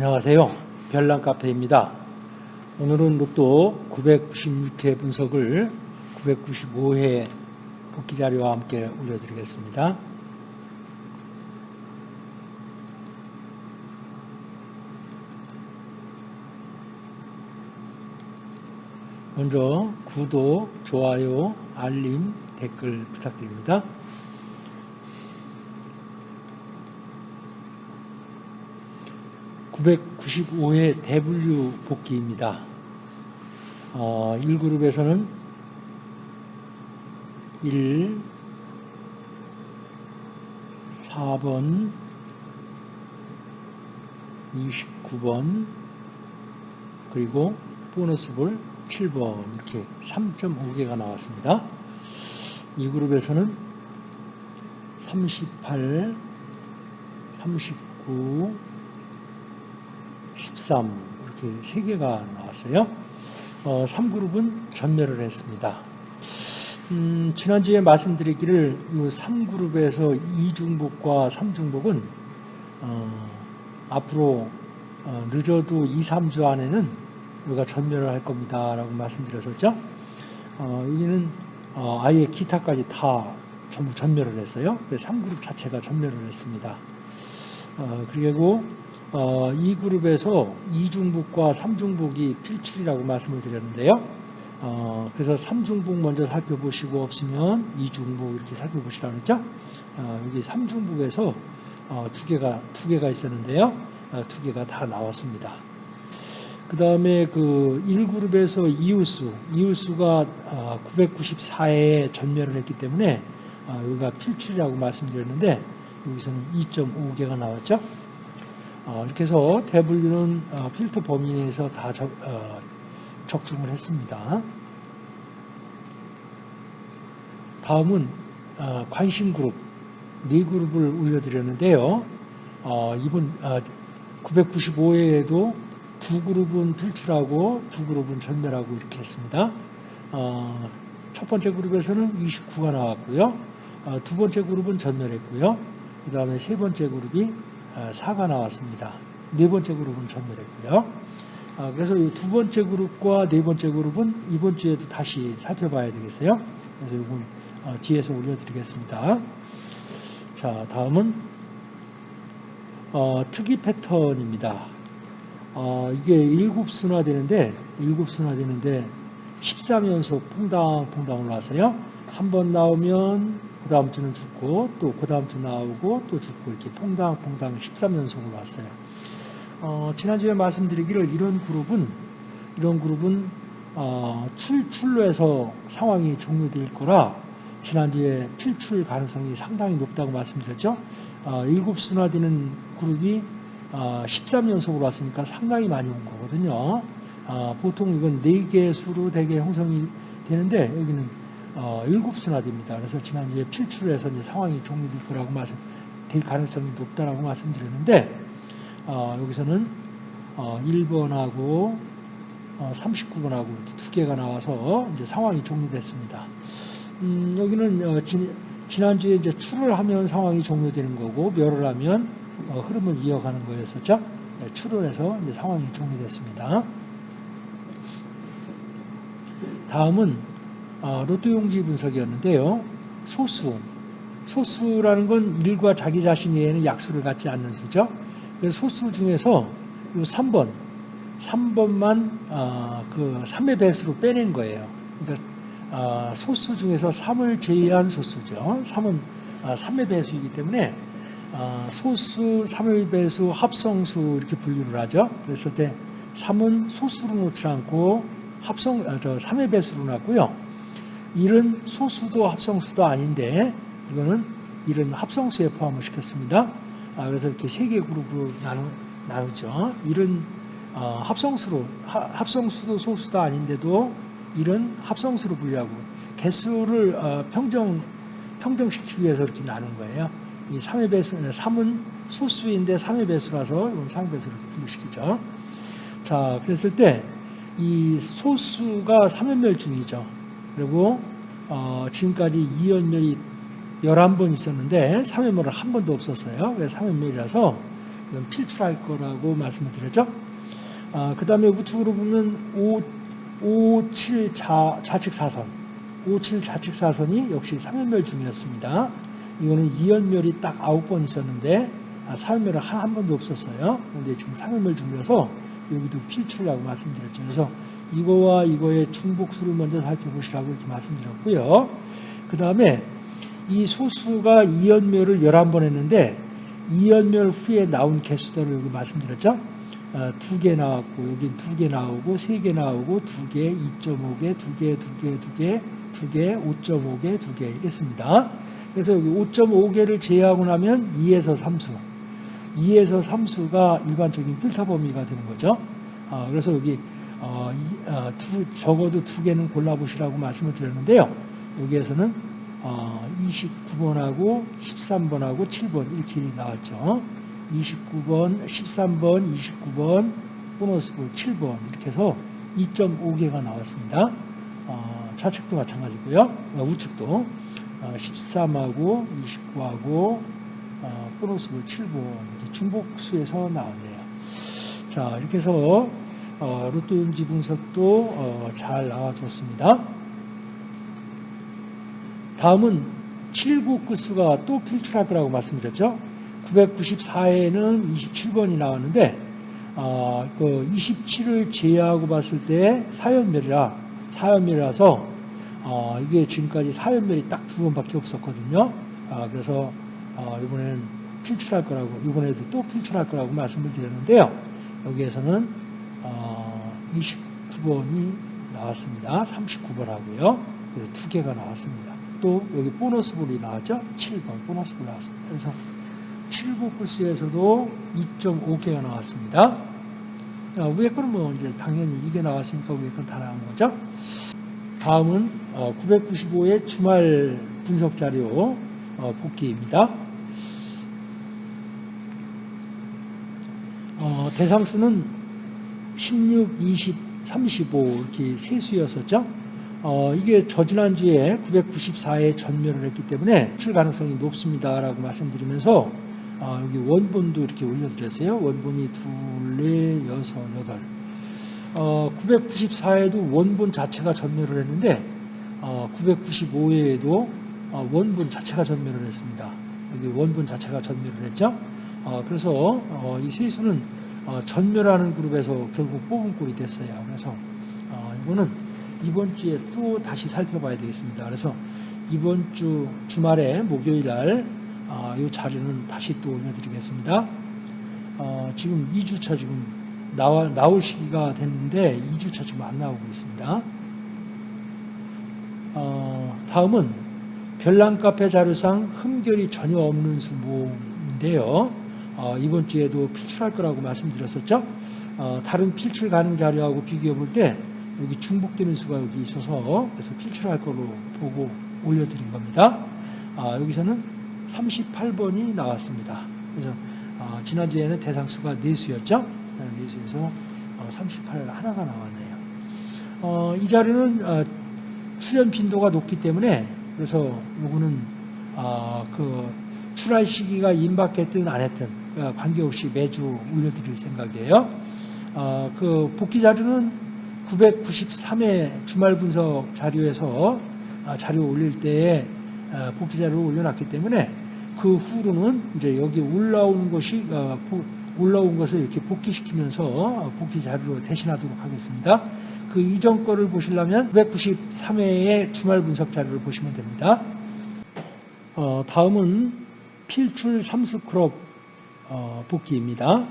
안녕하세요. 별난카페입니다. 오늘은 로또 996회 분석을 995회 복귀 자료와 함께 올려드리겠습니다. 먼저 구독, 좋아요, 알림, 댓글 부탁드립니다. 995회 대분류 복귀입니다. 어, 1그룹에서는 1, 4번, 29번, 그리고 보너스 볼 7번 이렇게 3.5개가 나왔습니다. 이 그룹에서는 38, 39, 13 이렇게 세 개가 나왔어요. 어, 3그룹은 전멸을 했습니다. 음, 지난주에 말씀드렸기를 이 3그룹에서 2중복과 3중복은 어, 앞으로 어, 늦어도 2, 3주 안에는 우리가 전멸을 할 겁니다. 라고 말씀드렸었죠. 어, 여기는 어, 아예 기타까지 다 전부 전멸을 했어요. 3그룹 자체가 전멸을 했습니다. 어, 그리고 어, 이 그룹에서 2중북과 3중북이 필출이라고 말씀을 드렸는데요. 어, 그래서 3중북 먼저 살펴보시고 없으면 2중북 이렇게 살펴보시라고 했죠. 어, 여기 3중북에서 어, 두 개가 두 개가 있었는데요. 어, 두 개가 다 나왔습니다. 그 다음에 그 1그룹에서 이웃수, 이웃수가 994에 전멸을 했기 때문에 어, 여기가 필출이라고 말씀드렸는데 여기서는 2.5개가 나왔죠. 어, 이렇게 해서 대분류는 어, 필터 범위 내에서 다 적, 어, 적중을 했습니다. 다음은 어, 관심 그룹 네 그룹을 올려드렸는데요. 어, 이번 995회에도 두 그룹은 필출하고 두 그룹은 전멸하고 이렇게 했습니다. 첫 번째 그룹에서는 29가 나왔고요. 두 번째 그룹은 전멸했고요. 그 다음에 세 번째 그룹이 4가 어, 나왔습니다. 네 번째 그룹은 전멸했고요. 아, 그래서 이 두 번째 그룹과 네 번째 그룹은 이번 주에도 다시 살펴봐야 되겠어요. 그래서 이건 어, 뒤에서 올려드리겠습니다. 자, 다음은 어, 특이 패턴입니다. 어, 이게 7순화 되는데 7순화 되는데 13연속 퐁당 퐁당 올라왔어요. 한 번 나오면 그 다음 주는 죽고 또 그 다음 주 나오고 또 죽고 이렇게 퐁당퐁당 13연속으로 왔어요. 어, 지난주에 말씀드리기를 이런 그룹은 이런 그룹은 어, 출 출로 해서 상황이 종료될 거라 지난주에 필출 가능성이 상당히 높다고 말씀드렸죠. 어, 7순화되는 그룹이 어, 13연속으로 왔으니까 상당히 많이 온 거거든요. 어, 보통 이건 4개 수로 대개 형성이 되는데 여기는 어, 7순화됩니다. 그래서 지난주에 필출을 해서 이제 상황이 종료될 거라고 말씀, 될 가능성이 높다라고 말씀드렸는데, 어, 여기서는 어, 1번하고 어, 39번하고 두 개가 나와서 이제 상황이 종료됐습니다. 음, 여기는 어, 지, 지난주에 이제 출을 하면 상황이 종료되는 거고, 멸을 하면 어, 흐름을 이어가는 거였었죠. 네, 출을 해서 이제 상황이 종료됐습니다. 다음은 어, 로또 용지 분석이었는데요. 소수. 소수라는 건 일과 자기 자신에는 약수를 갖지 않는 수죠. 그래서 소수 중에서 이 3번, 3번만 어, 그 3의 배수로 빼낸 거예요. 그러니까 어, 소수 중에서 3을 제외한 소수죠. 3은 3의 배수이기 때문에 소수, 3의 배수, 합성수 이렇게 분류를 하죠. 그랬을 때 3은 소수로 놓지 않고 합성, 저 3의 배수로 놨고요. 1은 소수도 합성수도 아닌데 이거는 1은 합성수에 포함을 시켰습니다. 아, 그래서 이렇게 세 개 그룹으로 나누, 나누죠. 1은 어, 합성수로 하, 합성수도 소수도 아닌데도 1은 합성수로 분류하고 개수를 어, 평정 평정시키기 위해서 이렇게 나눈 거예요. 이 3의 배수 3은 소수인데 3의 배수라서 이건 3의 배수로 분류시키죠. 자, 그랬을 때 이 소수가 3연멸 중이죠. 그리고 어, 지금까지 2연멸이 11번 있었는데 3연멸은 한 번도 없었어요. 그래서 3연멸이라서 이건 필출할 거라고 말씀을 드렸죠. 아, 그 다음에 우측으로 보면 5, 5, 7 자, 좌측 사선. 5, 7 좌측 사선이 역시 상연멸 중이었습니다. 이거는 이연멸이 딱 9번 있었는데, 아, 사연멸은 한, 한 번도 없었어요. 근데 지금 상연멸 중이어서 여기도 필출이라고 말씀드렸죠. 그래서 이거와 이거의 중복수를 먼저 살펴보시라고 이렇게 말씀드렸고요. 그 다음에 이 소수가 이연멸을 11번 했는데, 이연멸 후에 나온 개수대로 여기 말씀드렸죠. 어, 두개 나왔고 여기 두개 나오고 세 개 나오고 두 개, 2.5개, 두 개, 두 개, 두 개, 두 개, 5.5개, 두 개 이랬습니다. 그래서 여기 5.5개를 제외하고 나면 2에서 3수, 2에서 3수가 일반적인 필터 범위가 되는 거죠. 어, 그래서 여기 어, 이, 어, 두, 적어도 두 개는 골라보시라고 말씀을 드렸는데요. 여기에서는 어, 29번하고 13번하고 7번 이렇게 나왔죠. 29번, 13번, 29번, 보너스 볼 7번 이렇게 해서 2.5개가 나왔습니다. 어, 좌측도 마찬가지고요. 어, 우측도 어, 13하고 29하고 어, 보너스 볼 7번 이렇게 중복수에서 나왔네요. 자 이렇게 해서 어, 로또 용지 분석도 어, 잘 나와줬습니다. 다음은 7구 끝수가 또 필출할 거라고 말씀드렸죠. 994에는 27번이 나왔는데 어, 그 27을 제외하고 봤을 때 사연멸이라 사연멸이라서 어, 이게 지금까지 사연멸이 딱 두 번밖에 없었거든요. 아, 그래서 어, 이번에 는 필출할 거라고 이번에도 또 필출할 거라고 말씀을 드렸는데요. 여기에서는 어, 29번이 나왔습니다. 39번하고요. 그래서 두 개가 나왔습니다. 또 여기 보너스 볼이 나왔죠? 7번 보너스 볼 나왔습니다. 그래서 7구 코스에서도 2.5개가 나왔습니다. 자, 위에 거는 뭐 이제 당연히 이게 나왔으니까 위에 건다 나온 거죠. 다음은 995의 주말 분석 자료 어, 복귀입니다. 어, 대상수는 16, 20, 35 이렇게 세 수였었죠. 어, 이게 저지난주에 994에 전멸을 했기 때문에 출 가능성이 높습니다라고 말씀드리면서 어, 여기 원본도 이렇게 올려드렸어요. 원본이 둘, 넷, 여섯, 여덟. 어, 994에도 원본 자체가 전멸을 했는데 어, 995에도 어, 원본 자체가 전멸을 했습니다. 여기 원본 자체가 전멸을 했죠. 어, 그래서 어, 이 세수는 어, 전멸하는 그룹에서 결국 뽑은 꼴이 됐어요. 그래서 어, 이거는 이번 주에 또 다시 살펴봐야 되겠습니다. 그래서 이번 주 주말에 목요일 날, 어, 이 자료는 다시 또 올려드리겠습니다. 어, 지금 2주차 지금 나와, 나올 시기가 됐는데 2주차 지금 안 나오고 있습니다. 어, 다음은 별난 카페 자료상 흠결이 전혀 없는 수모인데요. 어, 이번 주에도 필출할 거라고 말씀드렸었죠. 어, 다른 필출 가능 자료하고 비교해 볼 때 여기 중복되는 수가 여기 있어서 그래서 필출할 거로 보고 올려드린 겁니다. 아, 여기서는 38번이 나왔습니다. 그래서 어, 지난주에는 대상수가 4수였죠. 4수에서 38 하나가 나왔네요. 어, 이 자료는 어, 출연 빈도가 높기 때문에 그래서 요거는 어, 그 출할 시기가 임박했든 안 했든 어, 관계없이 매주 올려드릴 생각이에요. 어, 그 복귀 자료는 993회 주말 분석 자료에서 아, 자료 올릴 때에 아, 복귀 자료를 올려놨기 때문에 그 후로는 이제 여기 올라온 것이 어, 올라온 것을 이렇게 복귀시키면서 복귀 자료로 대신하도록 하겠습니다. 그 이전 거를 보시려면 993회의 주말 분석 자료를 보시면 됩니다. 어, 다음은 필출 삼수 그룹 어, 복귀입니다.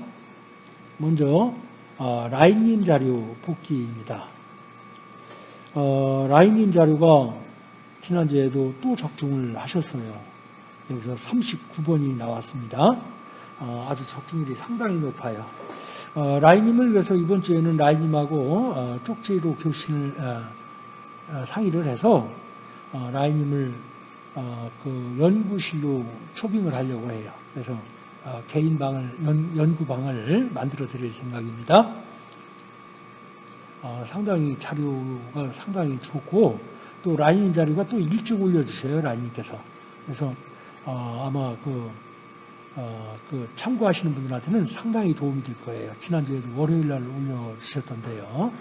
먼저 어, 라인님 자료 복귀입니다. 어, 라인님 자료가 지난주에도 또 적중을 하셨어요. 여기서 39번이 나왔습니다. 어, 아주 적중률이 상당히 높아요. 어, 라인님을 위해서 이번 주에는 라인님하고 어, 쪽지로 교신을 상의를 해서 어, 라인님을 그 연구실로 초빙을 하려고 해요. 그래서 개인 방을 연, 연구 방을 만들어 드릴 생각입니다. 상당히 자료가 상당히 좋고 또 라인 자료가 또 일찍 올려주세요 라인님께서. 그래서 아마 그 어, 그 참고하시는 분들한테는 상당히 도움이 될 거예요. 지난주에도 월요일 날 올려주셨던데요.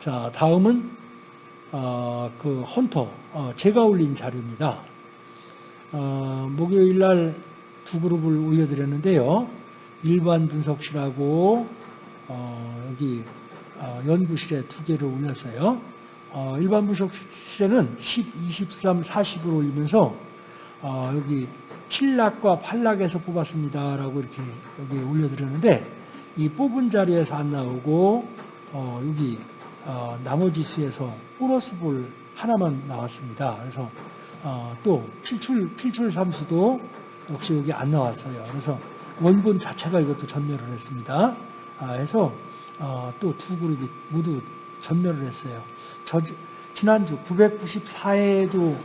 자, 다음은 어, 그 헌터 어, 제가 올린 자료입니다. 어, 목요일 날 두 그룹을 올려드렸는데요. 일반 분석실하고 어, 여기 어, 연구실에 두 개를 올렸어요. 어, 일반 분석실에는 10, 23, 40을 올리면서 어, 여기 7락과 8락에서 뽑았습니다 라고 이렇게 여기 올려드렸는데 이 뽑은 자리에서 안 나오고 어, 여기 어, 나머지 수에서 보너스 볼 하나만 나왔습니다. 그래서 어, 또 필출 필출 삼수도 역시 여기 안 나왔어요. 그래서 원본 자체가 이것도 전멸을 했습니다. 아, 해서 어, 또두 그룹이 모두 전멸을 했어요. 저, 지난주 994회에도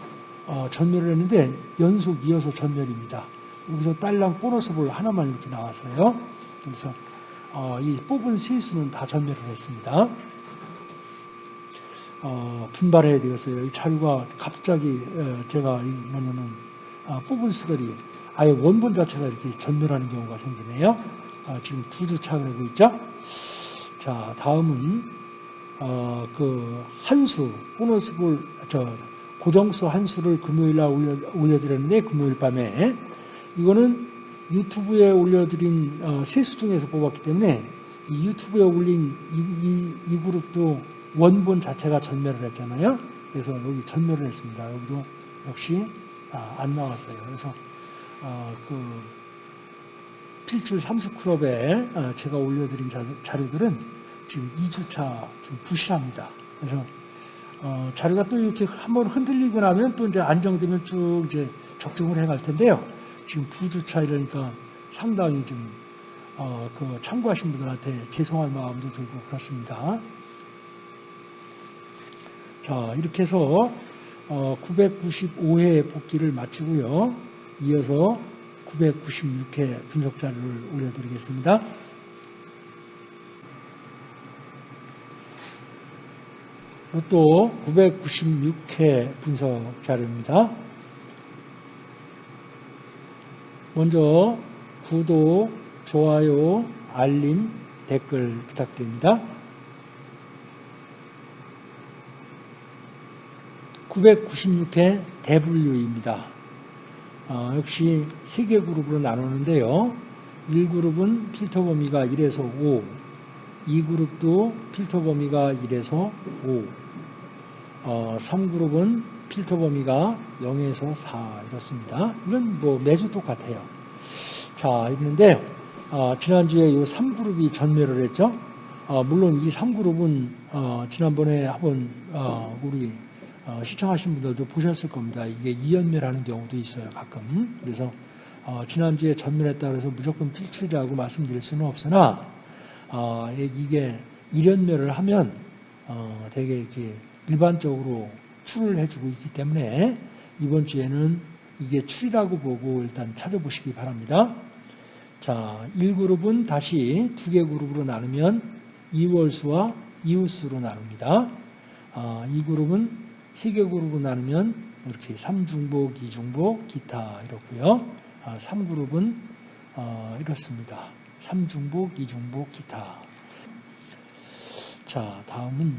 어, 전멸을 했는데 연속 이어서 전멸입니다. 여기서 딸랑 보너스 볼 하나만 이렇게 나왔어요. 그래서 어, 이 뽑은 세 수는 다 전멸을 했습니다. 어, 분발해야 되겠어요. 이 자료가 갑자기 어, 제가 이 뭐냐면 아, 뽑은 수들이 아예 원본 자체가 이렇게 전멸하는 경우가 생기네요. 아, 지금 두주 차 그러고 있죠. 자, 다음은 어, 그 한수 보너스 볼 저 고정수 한수를 금요일 날 올려, 올려드렸는데 금요일 밤에 이거는 유튜브에 올려드린 어, 세수 중에서 뽑았기 때문에 이 유튜브에 올린 이, 이, 이 그룹도 원본 자체가 전멸을 했잖아요. 그래서 여기 전멸을 했습니다. 여기도 역시 아, 안 나왔어요. 그래서 어, 그 필출 삼수클럽에 어, 제가 올려드린 자, 자료들은 지금 2주차 지금 부실합니다. 그래서 어, 자료가 또 이렇게 한번 흔들리고 나면 또 이제 안정되면 쭉 이제 적중을 해갈 텐데요. 지금 두 주차 이러니까 상당히 좀, 어, 그 참고하신 분들한테 죄송할 마음도 들고 그렇습니다. 자, 이렇게 해서, 어, 995회 복귀를 마치고요. 이어서 996회 분석 자료를 올려드리겠습니다. 또 996회 분석 자료입니다. 먼저 구독, 좋아요, 알림, 댓글 부탁드립니다. 996회 대분류입니다. 어, 역시 세 개 그룹으로 나누는데요. 1그룹은 필터 범위가 1에서 5, 2그룹도 필터 범위가 1에서 5, 어, 3그룹은 필터 범위가 0에서 4 이렇습니다. 이건 뭐 매주 똑같아요. 자, 있는데 어, 지난주에 이 3그룹이 전멸을 했죠. 어, 물론 이 3그룹은 어, 지난번에 한번 어, 우리 어, 시청하신 분들도 보셨을 겁니다. 이게 이연멸하는 경우도 있어요, 가끔. 그래서 어, 지난주에 전멸했다 그래서 무조건 필출이라고 말씀드릴 수는 없으나 어, 이게 일연멸을 하면 어, 되게 이렇게 일반적으로 출을 해주고 있기 때문에 이번 주에는 이게 출이라고 보고 일단 찾아보시기 바랍니다. 자, 1그룹은 다시 두 개 그룹으로 나누면 이월수와 이웃수로 나눕니다. 아, 2그룹은 세개 그룹으로 나누면 이렇게 3중복, 2중복, 기타 이렇고요. 아, 3그룹은 어, 이렇습니다. 3중복, 2중복, 기타. 자, 다음은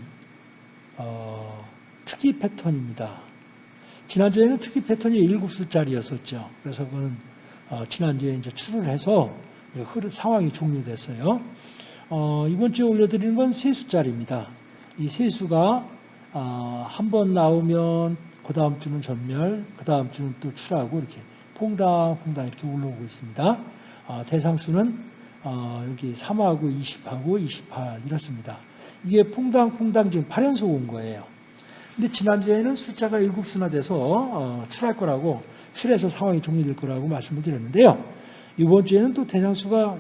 어, 특이 패턴입니다. 지난주에는 특이 패턴이 7수짜리였었죠. 그래서 그거는 어, 지난주에 이제 출을 해서 흐르, 상황이 종료됐어요. 어, 이번 주에 올려드리는 건 3수짜리입니다. 이 3수가 어, 한 번 나오면 그 다음 주는 전멸, 그 다음 주는 또 출하고 이렇게 퐁당퐁당 이렇게 올라오고 있습니다. 어, 대상수는 어, 여기 3하고 20하고 28 이렇습니다. 이게 퐁당퐁당 지금 8연속 온 거예요. 근데 지난주에는 숫자가 7수나 돼서 어, 출할 거라고 출해서 상황이 종료될 거라고 말씀을 드렸는데요. 이번 주에는 또 대상수가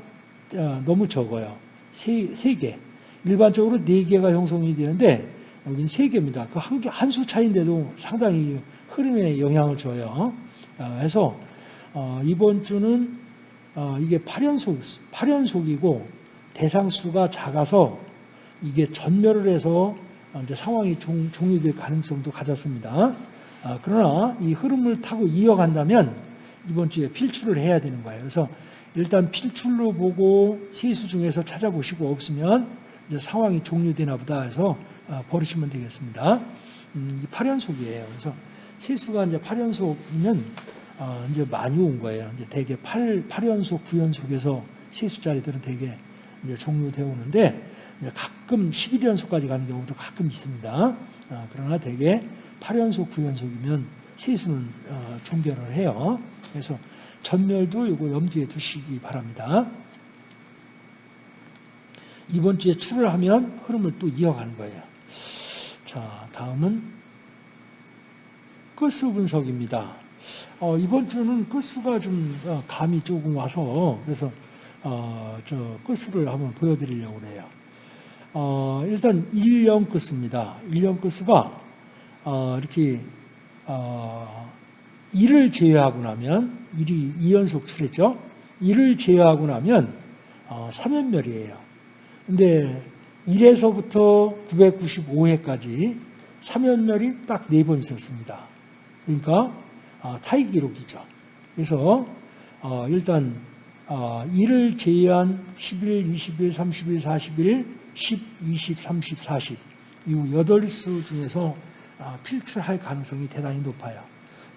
어, 너무 적어요. 세, 세 개. 일반적으로 네 개가 형성이 되는데 여기는 세 개입니다. 그 한 개, 한 수 차인데도 상당히 흐름에 영향을 줘요. 어, 그래서 어, 이번 주는 어, 이게 8연속, 8연속이고 대상수가 작아서 이게 전멸을 해서 이제 상황이 종, 종료될 가능성도 가졌습니다. 아, 그러나 이 흐름을 타고 이어간다면 이번 주에 필출을 해야 되는 거예요. 그래서 일단 필출로 보고 세수 중에서 찾아보시고 없으면 이제 상황이 종료되나 보다 해서 어, 버리시면 되겠습니다. 음, 이 8연속이에요. 그래서 세수가 이제 8연속이면 어, 이제 많이 온 거예요. 이제 대개 8, 8연속, 9연속에서 세수 자리들은 대개 이제 종료되어 오는데 가끔 11연속까지 가는 경우도 가끔 있습니다. 어, 그러나 대개 8연속, 9연속이면 세수는 어, 종결을 해요. 그래서 전멸도 이거 염두에 두시기 바랍니다. 이번 주에 출을 하면 흐름을 또 이어가는 거예요. 자, 다음은 끝수 분석입니다. 어, 이번 주는 끝수가 좀 어, 감이 조금 와서 그래서 어, 저 끝수를 한번 보여드리려고 그래요. 어, 일단 1년 끝수입니다. 1년 끝수가 어, 이렇게 어, 1을 제외하고 나면 1이 2연속 출했죠. 1을 제외하고 나면 어, 3연멸이에요. 근데 1에서부터 995회까지 3연멸이 딱 4번 있었습니다. 그러니까 어, 타이 기록이죠. 그래서 어, 일단 어, 1을 제외한 11, 21, 31, 41, 10, 20, 30, 40 이 8수 중에서 아, 필출할 가능성이 대단히 높아요.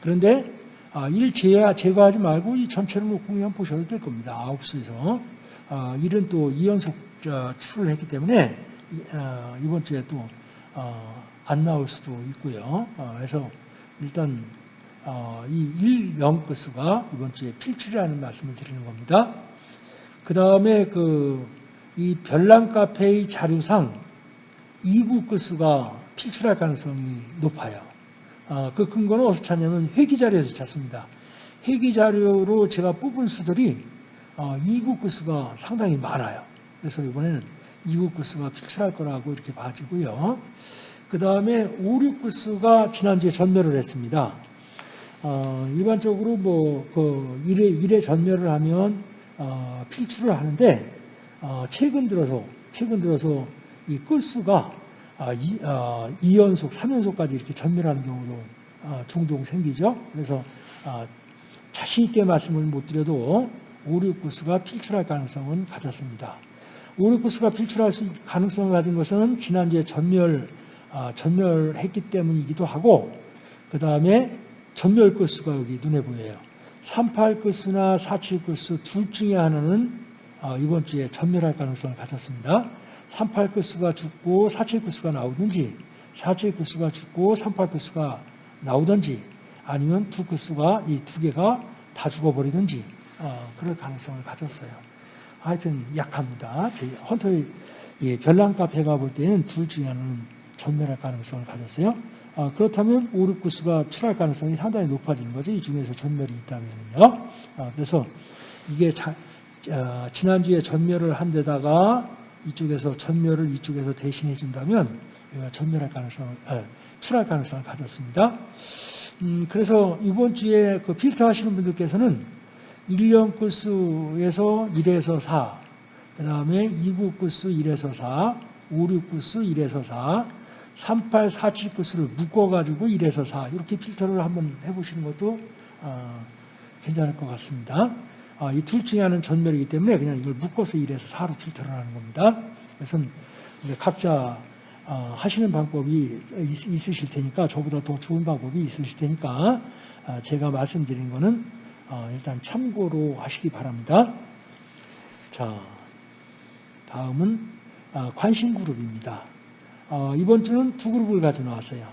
그런데 아, 1 제외, 제거하지 말고 이 전체를 놓고 그냥 보셔도 될 겁니다. 9수에서. 아, 1은 또 2연속 출을 했기 때문에 아, 이번 주에 또 안 나올 수도 있고요. 그래서 일단 이 1, 0 끝수가 이번 주에 필출이라는 말씀을 드리는 겁니다. 그 다음에 그 이 별난 카페의 자료상 2구 끝수가 필출할 가능성이 높아요. 어, 그 근거는 어디서 찾냐면 회기 자료에서 찾습니다. 회기 자료로 제가 뽑은 수들이 어, 2구 끝수가 상당히 많아요. 그래서 이번에는 2구 끝수가 필출할 거라고 이렇게 봐지고요. 그 다음에 5, 6 끝수가 지난주에 전멸을 했습니다. 어, 일반적으로 뭐, 그, 1회, 1회 전멸을 하면, 어, 필출을 하는데, 어, 최근 들어서, 최근 들어서 이 끝수가 아, 2, 어, 2연속, 3연속까지 이렇게 전멸하는 경우도 어, 종종 생기죠. 그래서 어, 자신 있게 말씀을 못 드려도 5, 6 구수가 필출할 가능성은 가졌습니다. 5, 6 구수가 필출할 가능성을 가진 것은 지난주에 전멸, 어, 전멸했기 때문이기도 하고 그 다음에 전멸 구수가 여기 눈에 보여요. 38 구수나 47 구수 둘 중에 하나는 어, 이번 주에 전멸할 가능성을 가졌습니다. 38 끝수가 죽고 47 끝수가 나오든지 47 끝수가 죽고 38 끝수가 나오든지 아니면 두 끝수가 이 두 개가 다 죽어버리든지 어, 그럴 가능성을 가졌어요. 하여튼 약합니다. 제 헌터의 예, 별난카 배가 볼 때는 둘 중에 하나는 전멸할 가능성을 가졌어요. 어, 그렇다면 5, 6 구수가 출할 가능성이 상당히 높아지는 거죠. 이 중에서 전멸이 있다면요. 어, 그래서 이게 자, 어, 지난주에 전멸을 한 데다가 이쪽에서 전멸을 이쪽에서 대신해 준다면 전멸할 가능성을 아, 출할 가능성을 가졌습니다. 음, 그래서 이번 주에 그 필터 하시는 분들께서는 1년 구수에서 1에서 4, 그 다음에 2구 구수 1에서 4, 5, 6 구수 1에서 4, 3, 8, 4, 7 구수를 묶어가지고 1에서 4 이렇게 필터를 한번 해보시는 것도 어, 괜찮을 것 같습니다. 아, 이둘 중에 하나는 전멸이기 때문에 그냥 이걸 묶어서 1에서 4로 필터를 하는 겁니다. 그래서 각자 어, 하시는 방법이 있으실 테니까 저보다 더 좋은 방법이 있으실 테니까 아, 제가 말씀드린 거는 어, 일단 참고로 하시기 바랍니다. 자, 다음은 아, 관심 그룹입니다. 어, 이번 주는 두 그룹을 가져 나왔어요.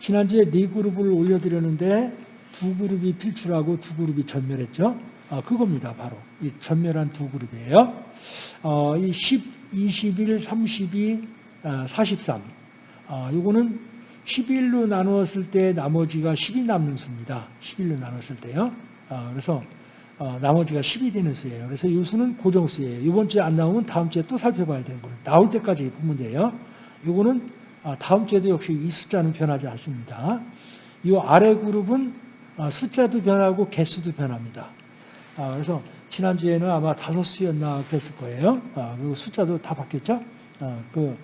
지난주에 네 그룹을 올려드렸는데 두 그룹이 필출하고 두 그룹이 전멸했죠. 어, 그겁니다. 바로 이 전멸한 두 그룹이에요. 어, 이 10, 21, 32, 43. 어, 이거는 11로 나누었을 때 나머지가 10이 남는 수입니다. 11로 나눴을 때요. 어, 그래서 어, 나머지가 10이 되는 수예요. 그래서 이 수는 고정수예요. 이번 주에 안 나오면 다음 주에 또 살펴봐야 되는 거예요. 나올 때까지 돼요. 이거는 어, 다음 주에도 역시 이 숫자는 변하지 않습니다. 이 아래 그룹은 어, 숫자도 변하고 개수도 변합니다. 아, 그래서 지난주에는 아마 다섯 수였나 그랬을 거예요. 아, 그리고 숫자도 다 바뀌었죠. 아, 그,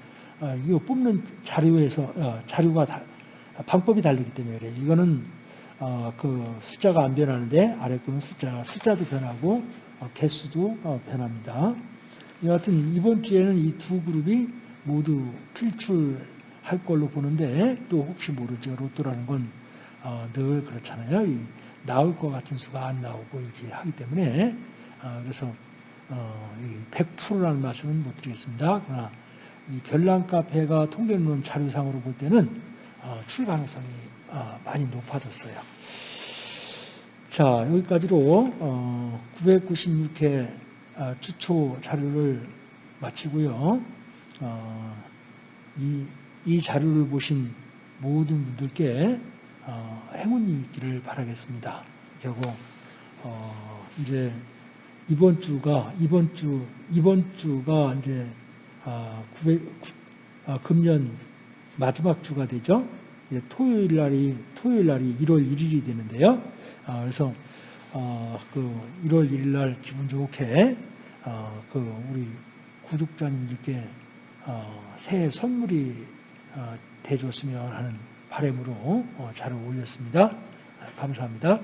아, 이거 뽑는 자료에서, 어, 자료가 다, 방법이 다르기 때문에 그래요. 이거는 어, 그 숫자가 안 변하는데 아래 거는 숫자, 숫자도 변하고 어, 개수도 어, 변합니다. 여하튼 이번 주에는 이 두 그룹이 모두 필출할 걸로 보는데 또 혹시 모르죠. 로또라는 건 어, 늘 그렇잖아요. 이 나올 것 같은 수가 안 나오고 이렇게 하기 때문에 어, 그래서 어, 이 100%라는 말씀은 못 드리겠습니다. 그러나 이 별난 카페가 통계론 자료상으로 볼 때는 어, 출 가능성이 어, 많이 높아졌어요. 자 여기까지로 어, 996회 어, 주초 자료를 마치고요. 어, 이, 이 자료를 보신 모든 분들께 어, 행운이 있기를 바라겠습니다. 그리고 어, 이제 이번 주가 이번 주 이번 주가 이제 아, 900, 아, 금년 마지막 주가 되죠. 이제 토요일 날이 토요일 날이 1월 1일이 되는데요. 아, 그래서 어, 그 1월 1일 날 기분 좋게 어, 그 우리 구독자님들께 어, 새해 선물이 어, 돼줬으면 하는 바람으로 어, 잘 올렸습니다. 아, 감사합니다.